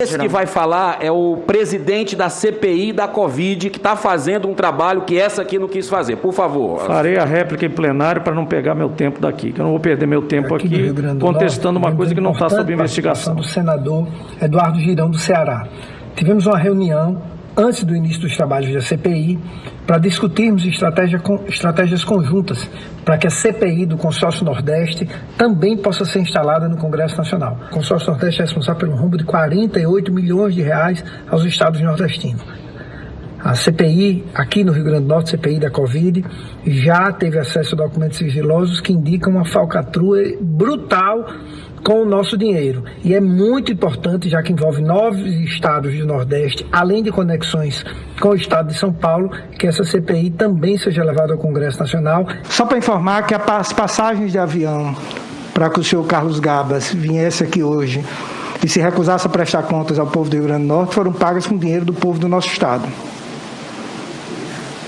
Esse que vai falar é o presidente da CPI da Covid, que está fazendo um trabalho que essa aqui não quis fazer. Por favor. Farei a réplica em plenário para não pegar meu tempo daqui, que eu não vou perder meu tempo aqui, aqui contestando Norte, uma coisa que não está sob investigação. do senador Eduardo Girão do Ceará. Tivemos uma reunião antes do início dos trabalhos da CPI, para discutirmos estratégia, estratégias conjuntas para que a CPI do Consórcio Nordeste também possa ser instalada no Congresso Nacional. O Consórcio Nordeste é responsável pelo rombo de 48 milhões de reais aos estados nordestinos. A CPI, aqui no Rio Grande do Norte, CPI da Covid, já teve acesso a documentos sigilosos que indicam uma falcatrua brutal com o nosso dinheiro. E é muito importante, já que envolve nove estados do Nordeste, além de conexões com o estado de São Paulo, que essa CPI também seja levada ao Congresso Nacional. Só para informar que as passagens de avião para que o senhor Carlos Gabas viesse aqui hoje e se recusasse a prestar contas ao povo do Rio Grande do Norte foram pagas com dinheiro do povo do nosso estado.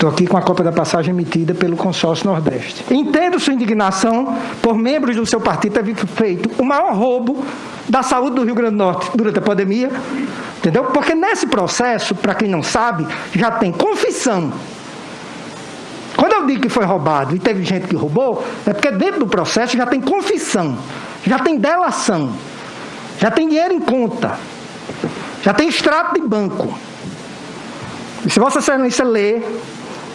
Estou aqui com a cópia da passagem emitida pelo consórcio Nordeste. Entendo sua indignação por membros do seu partido terem feito o maior roubo da saúde do Rio Grande do Norte durante a pandemia, entendeu? Porque nesse processo, para quem não sabe, já tem confissão. Quando eu digo que foi roubado e teve gente que roubou, é porque dentro do processo já tem confissão, já tem delação, já tem dinheiro em conta, já tem extrato de banco. E se Vossa Excelência ler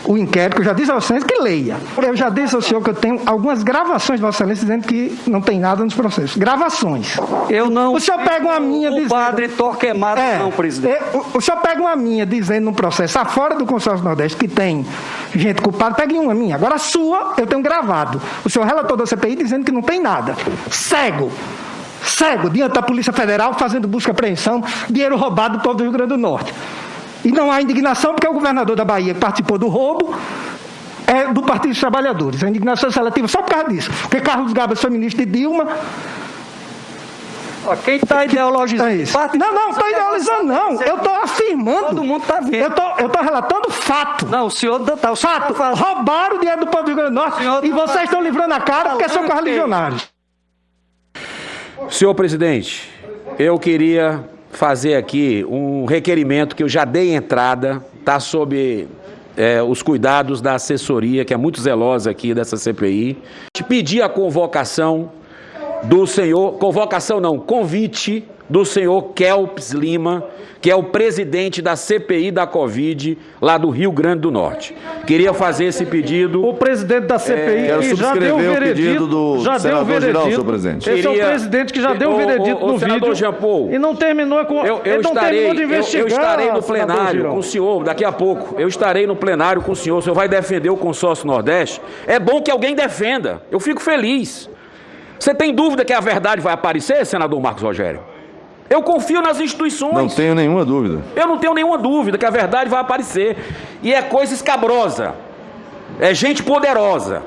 o inquérito, eu já disse ao senhor que leia. Eu já disse ao senhor que eu tenho algumas gravações de Vossa Excelência dizendo que não tem nada nos processos. Gravações. Eu não. O senhor pega uma minha o dizendo. padre Torquemado, é, não, presidente. É, o, o, senhor pega uma minha dizendo no processo, fora do consórcio Nordeste, que tem gente culpada, pegue uma minha. Agora a sua, eu tenho gravado. O senhor relator da CPI dizendo que não tem nada. Cego cego diante da Polícia Federal fazendo busca e apreensão, dinheiro roubado do povo do Rio Grande do Norte. E não há indignação porque o governador da Bahia participou do roubo é do Partido dos Trabalhadores. A indignação é seletiva só por causa disso. Porque Carlos Gabas foi ministro de Dilma. quem está ideologizando? É isso. Não, não, estou idealizando, não. Eu estou afirmando. Todo mundo está vendo. Eu estou relatando fato. Não, o senhor está. O fato. Tá Roubaram o dinheiro do povo do Rio Grande do Norte e tá vocês estão livrando a cara porque são correligionários. Senhor presidente, eu queria fazer aqui um requerimento que eu já dei entrada, está sob é, os cuidados da assessoria, que é muito zelosa aqui dessa CPI. Te pedir a convocação do senhor, convocação não, convite do senhor Kelps Lima, que é o presidente da CPI da Covid lá do Rio Grande do Norte. Queria fazer esse pedido. O presidente da CPI é, já deu o veredito. do já deu o veredito. Geral, presidente. Esse Queria... é o presidente que já deu o veredito o, o, no vídeo. Jean Paul, e não terminou com. Eu, eu não estarei, terminou de investigar. Eu, eu estarei no plenário com o senhor daqui a pouco. Eu estarei no plenário com o senhor. O senhor vai defender o consórcio Nordeste. É bom que alguém defenda. Eu fico feliz. Você tem dúvida que a verdade vai aparecer, senador Marcos Rogério? Eu confio nas instituições. Não tenho nenhuma dúvida. Eu não tenho nenhuma dúvida que a verdade vai aparecer. E é coisa escabrosa. É gente poderosa.